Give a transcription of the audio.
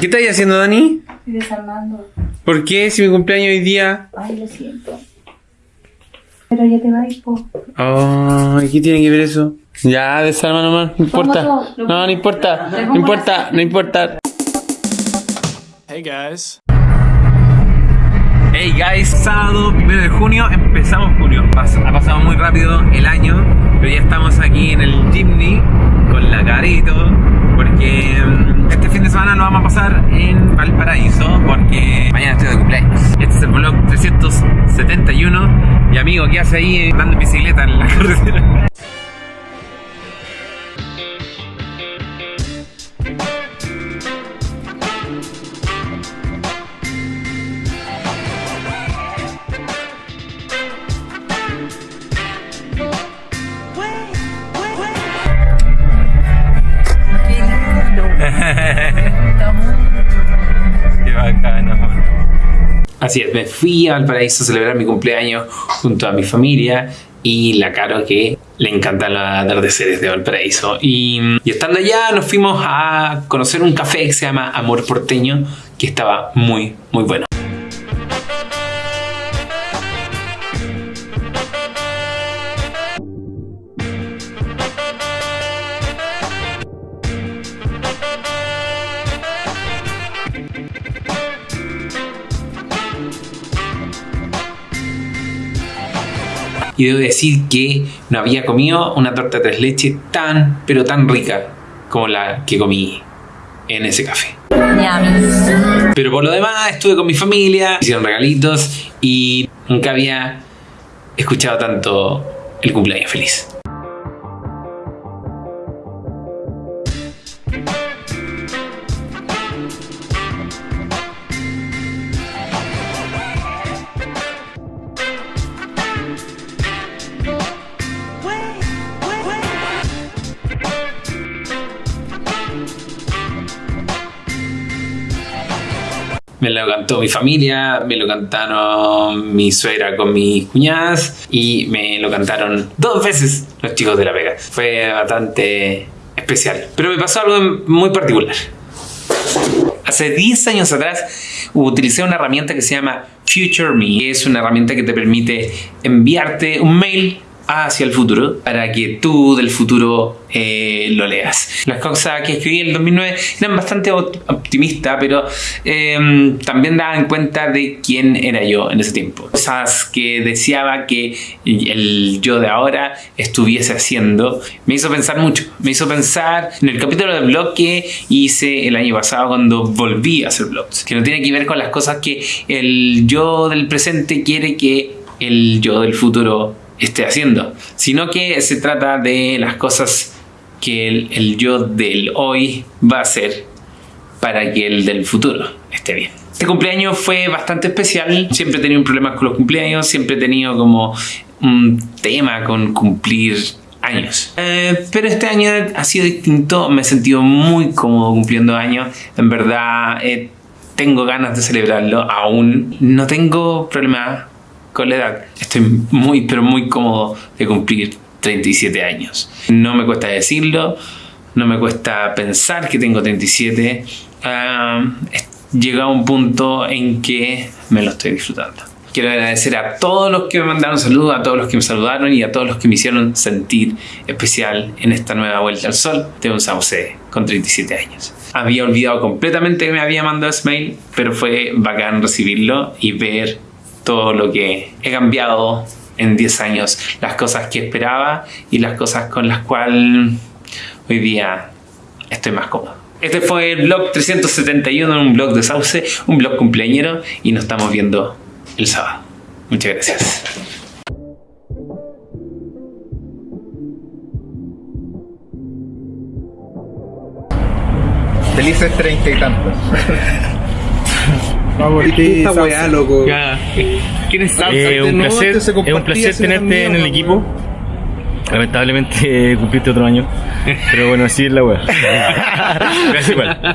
¿Qué estás haciendo, Dani? Estoy desarmando. ¿Por qué si mi cumpleaños hoy día? Ay, lo siento. Pero ya te vais, po. Ay, ¿qué tiene que ver eso? Ya, desarma nomás, no importa. No, no importa, no importa, no importa. Hey guys. Hey guys, sábado 1 de junio, empezamos junio. Ha pasado muy rápido el año, pero ya estamos aquí en el Jimny con la carito, vamos a pasar en Valparaíso, porque mañana estoy de cumpleaños. Este es el vlog 371. Y amigo, ¿qué hace ahí andando en bicicleta en la carretera? Así es, me fui a Valparaíso a celebrar mi cumpleaños junto a mi familia y la Caro que le encantan los atardeceres de Valparaíso. Y, y estando allá nos fuimos a conocer un café que se llama Amor Porteño, que estaba muy, muy bueno. Y debo decir que no había comido una torta tres leches tan, pero tan rica como la que comí en ese café. Pero por lo demás estuve con mi familia, hicieron regalitos y nunca había escuchado tanto el cumpleaños feliz. Me lo cantó mi familia, me lo cantaron mi suegra con mis cuñadas y me lo cantaron dos veces los chicos de La Vega. Fue bastante especial. Pero me pasó algo muy particular. Hace 10 años atrás utilicé una herramienta que se llama Future Me. Es una herramienta que te permite enviarte un mail hacia el futuro para que tú del futuro eh, lo leas. Las cosas que escribí en el 2009 eran bastante op- optimistas, pero eh, también daban cuenta de quién era yo en ese tiempo. Cosas que deseaba que el yo de ahora estuviese haciendo me hizo pensar mucho. Me hizo pensar en el capítulo de blog que hice el año pasado cuando volví a hacer blogs, que no tiene que ver con las cosas que el yo del presente quiere que el yo del futuro esté haciendo, sino que se trata de las cosas que el, yo del hoy va a hacer para que el del futuro esté bien. Este cumpleaños fue bastante especial, siempre he tenido un problema con los cumpleaños, siempre he tenido como un tema con cumplir años. Eh, pero este año ha sido distinto, me he sentido muy cómodo cumpliendo años, en verdad eh, tengo ganas de celebrarlo, aún no tengo problema con la edad. Estoy muy, pero muy cómodo de cumplir 37 años. No me cuesta decirlo, no me cuesta pensar que tengo 37. Ah, he llegado a un punto en que me lo estoy disfrutando. Quiero agradecer a todos los que me mandaron saludos, a todos los que me saludaron y a todos los que me hicieron sentir especial en esta nueva vuelta al sol de un sauce con 37 años. Había olvidado completamente que me había mandado ese mail, pero fue bacán recibirlo y ver todo lo que he cambiado en 10 años, las cosas que esperaba y las cosas con las cuales hoy día estoy más cómodo. Este fue el blog 371, un blog de Sauce, un blog cumpleañero y nos estamos viendo el sábado. Muchas gracias. Felices treinta y tantos. Esta weá, loco. ¿Quién es Eh, un nuevo, placer, este se es un placer tenerte en el equipo. Lamentablemente cumpliste otro año. Pero bueno, así es la weá. Gracias igual.